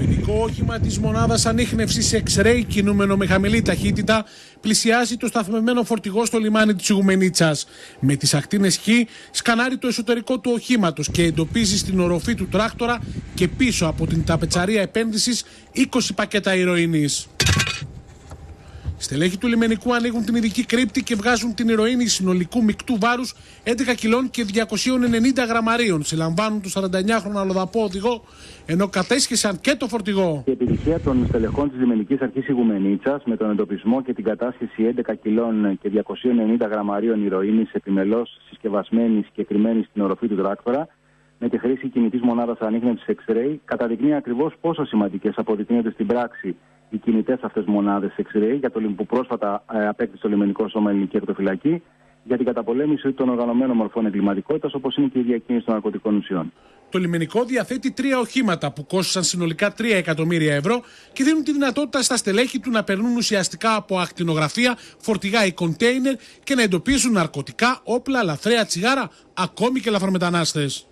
λιμενικό όχημα της μονάδας ανείχνευσης X-ray, κινούμενο με χαμηλή ταχύτητα, πλησιάζει το σταθμευμένο φορτηγό στο λιμάνι της Ιγουμενίτσας. Με τις ακτίνες Χ, σκανάρει το εσωτερικό του οχήματος και εντοπίζει στην οροφή του τράκτορα και πίσω από την ταπετσαρία επένδυσης 20 πακέτα ηρωίνης. Στελέχοι του λιμενικού ανοίγουν την ειδική κρύπτη και βγάζουν την ηρωίνη συνολικού μεικτού βάρους 11 κιλών και 290 γραμμαρίων. Συλλαμβάνουν του 49χρονο αλλοδαπό οδηγό, ενώ κατέσχεσαν και το φορτηγό. Η επιτυχία των στελεχών της λιμενικής αρχής Ιγουμενίτσας με τον εντοπισμό και την κατάσχεση 11 κιλών και 290 γραμμαρίων ηρωίνης επιμελώς συσκευασμένης και κρυμμένης στην οροφή του τράκτορα με τη χρήση κινητής μονάδας ανείχνευσης X-ray καταδεικνύει ακριβώς πόσο σημαντικές αποδεικνύονται στην πράξη οι κινητέ αυτέ μονάδες X-ray για το που πρόσφατα ε, απέκτησε το λιμενικό σώμα ελληνική ακτοφυλακή για την καταπολέμηση των οργανωμένων μορφών εγκληματικότητας όπως είναι και η διακίνηση των ναρκωτικών ουσιών. Το λιμενικό διαθέτει τρία οχήματα που κόστησαν συνολικά 3 εκατομμύρια ευρώ και δίνουν τη δυνατότητα στα στελέχη του να περνούν ουσιαστικά από ακτινογραφία, φορτηγά ή κοντέινερ και να εντοπίζουν ναρκωτικά, όπλα, λαθρέα τσιγάρα, ακόμη και λαθρομετανάστες.